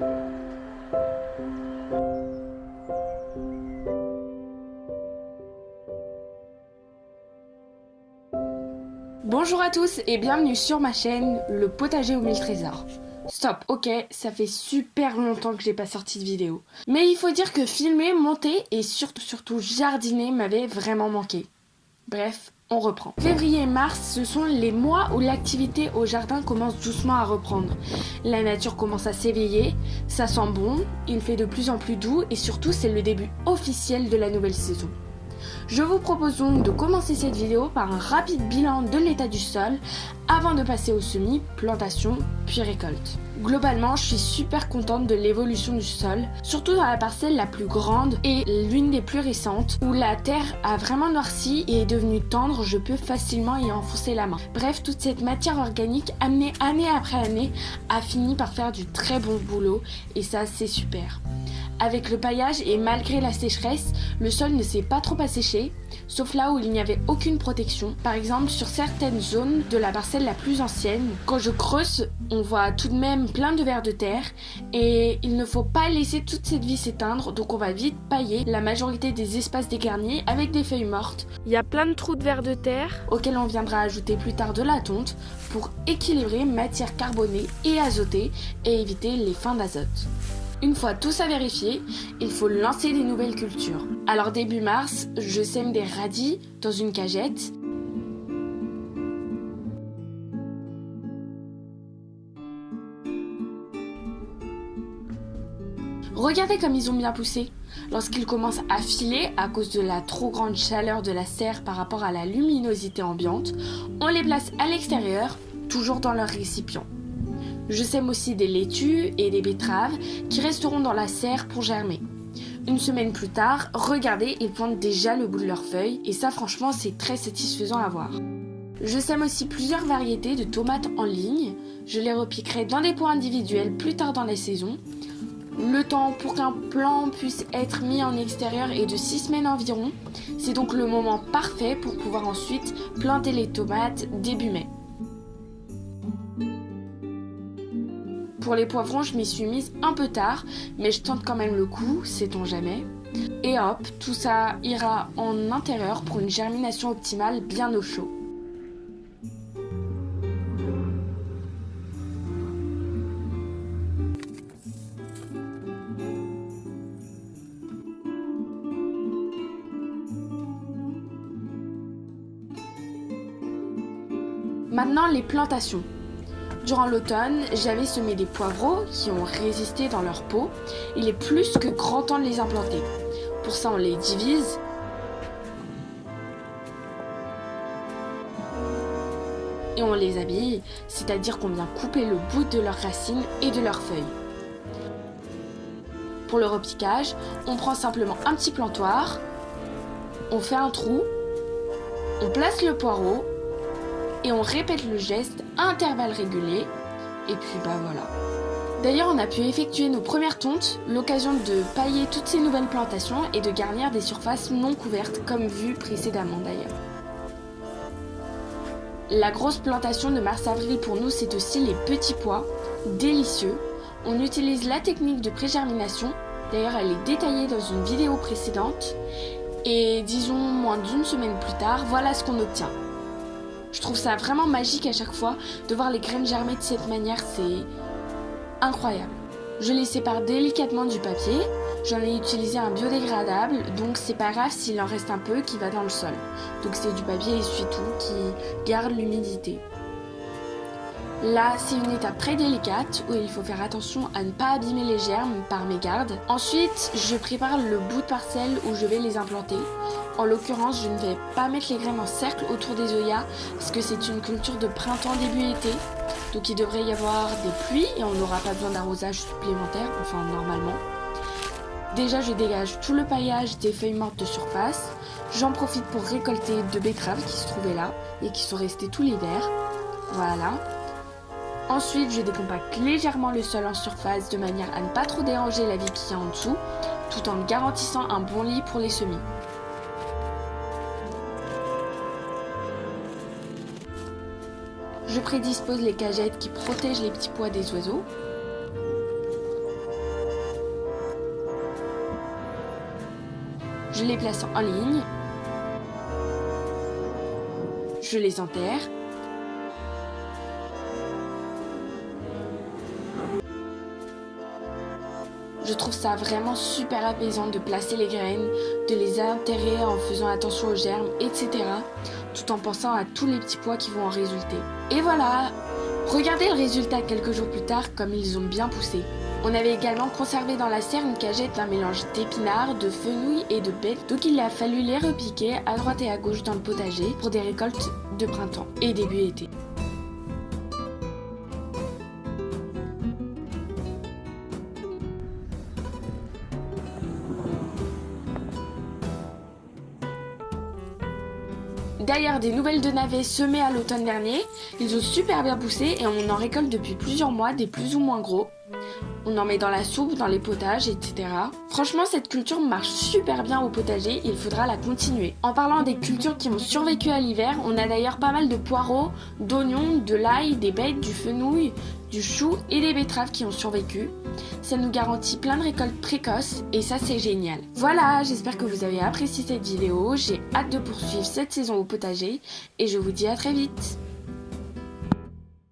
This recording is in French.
Bonjour à tous et bienvenue sur ma chaîne, le potager aux mille trésors. Stop, ok, ça fait super longtemps que j'ai pas sorti de vidéo. Mais il faut dire que filmer, monter et surtout surtout jardiner m'avait vraiment manqué. Bref, on reprend. Février et mars, ce sont les mois où l'activité au jardin commence doucement à reprendre. La nature commence à s'éveiller, ça sent bon, il fait de plus en plus doux et surtout c'est le début officiel de la nouvelle saison. Je vous propose donc de commencer cette vidéo par un rapide bilan de l'état du sol avant de passer au semis, plantation, puis récolte. Globalement, je suis super contente de l'évolution du sol, surtout dans la parcelle la plus grande et l'une des plus récentes, où la terre a vraiment noirci et est devenue tendre, je peux facilement y enfoncer la main. Bref, toute cette matière organique amenée année après année a fini par faire du très bon boulot et ça c'est super. Avec le paillage et malgré la sécheresse, le sol ne s'est pas trop asséché, sauf là où il n'y avait aucune protection. Par exemple, sur certaines zones de la parcelle la plus ancienne, quand je creuse, on voit tout de même plein de vers de terre et il ne faut pas laisser toute cette vie s'éteindre, donc on va vite pailler la majorité des espaces dégarnis avec des feuilles mortes. Il y a plein de trous de vers de terre auxquels on viendra ajouter plus tard de la tonte pour équilibrer matière carbonée et azotée et éviter les fins d'azote. Une fois tout ça vérifié, il faut lancer des nouvelles cultures. Alors début mars, je sème des radis dans une cagette. Regardez comme ils ont bien poussé. Lorsqu'ils commencent à filer à cause de la trop grande chaleur de la serre par rapport à la luminosité ambiante, on les place à l'extérieur, toujours dans leur récipient. Je sème aussi des laitues et des betteraves qui resteront dans la serre pour germer. Une semaine plus tard, regardez, ils plantent déjà le bout de leurs feuilles et ça franchement c'est très satisfaisant à voir. Je sème aussi plusieurs variétés de tomates en ligne. Je les repiquerai dans des pots individuels plus tard dans la saison. Le temps pour qu'un plant puisse être mis en extérieur est de 6 semaines environ. C'est donc le moment parfait pour pouvoir ensuite planter les tomates début mai. Pour les poivrons, je m'y suis mise un peu tard, mais je tente quand même le coup, sait-on jamais. Et hop, tout ça ira en intérieur pour une germination optimale bien au chaud. Maintenant les plantations. Durant l'automne, j'avais semé des poivrons qui ont résisté dans leur peau. Il est plus que grand temps de les implanter. Pour ça, on les divise. Et on les habille, c'est-à-dire qu'on vient couper le bout de leurs racines et de leurs feuilles. Pour le repiquage, on prend simplement un petit plantoir, on fait un trou, on place le poireau et on répète le geste à intervalles réguliers et puis bah voilà. D'ailleurs on a pu effectuer nos premières tontes, l'occasion de pailler toutes ces nouvelles plantations et de garnir des surfaces non couvertes comme vu précédemment d'ailleurs. La grosse plantation de mars-avril pour nous c'est aussi les petits pois, délicieux. On utilise la technique de pré-germination, d'ailleurs elle est détaillée dans une vidéo précédente. Et disons moins d'une semaine plus tard, voilà ce qu'on obtient. Je trouve ça vraiment magique à chaque fois de voir les graines germer de cette manière, c'est incroyable. Je les sépare délicatement du papier, j'en ai utilisé un biodégradable, donc c'est pas grave s'il en reste un peu qui va dans le sol. Donc c'est du papier essuie-tout qui garde l'humidité. Là, c'est une étape très délicate où il faut faire attention à ne pas abîmer les germes par mes gardes. Ensuite, je prépare le bout de parcelle où je vais les implanter. En l'occurrence, je ne vais pas mettre les graines en cercle autour des oyas parce que c'est une culture de printemps début été. Donc il devrait y avoir des pluies et on n'aura pas besoin d'arrosage supplémentaire, enfin normalement. Déjà, je dégage tout le paillage des feuilles mortes de surface. J'en profite pour récolter deux betteraves qui se trouvaient là et qui sont restées tout l'hiver. Voilà. Ensuite, je décompacte légèrement le sol en surface de manière à ne pas trop déranger la vie qui est en dessous, tout en garantissant un bon lit pour les semis. Je prédispose les cagettes qui protègent les petits pois des oiseaux. Je les place en ligne. Je les enterre Je trouve ça vraiment super apaisant de placer les graines, de les enterrer en faisant attention aux germes, etc. Tout en pensant à tous les petits pois qui vont en résulter. Et voilà Regardez le résultat quelques jours plus tard comme ils ont bien poussé. On avait également conservé dans la serre une cagette un mélange d'épinards, de fenouil et de bêtes, donc il a fallu les repiquer à droite et à gauche dans le potager pour des récoltes de printemps et début été. D'ailleurs, des nouvelles de navets semés à l'automne dernier, ils ont super bien poussé et on en récolte depuis plusieurs mois des plus ou moins gros. On en met dans la soupe, dans les potages, etc. Franchement, cette culture marche super bien au potager, il faudra la continuer. En parlant des cultures qui ont survécu à l'hiver, on a d'ailleurs pas mal de poireaux, d'oignons, de l'ail, des bêtes, du fenouil, du chou et des betteraves qui ont survécu. Ça nous garantit plein de récoltes précoces et ça c'est génial. Voilà, j'espère que vous avez apprécié cette vidéo, j'ai hâte de poursuivre cette saison au potager et je vous dis à très vite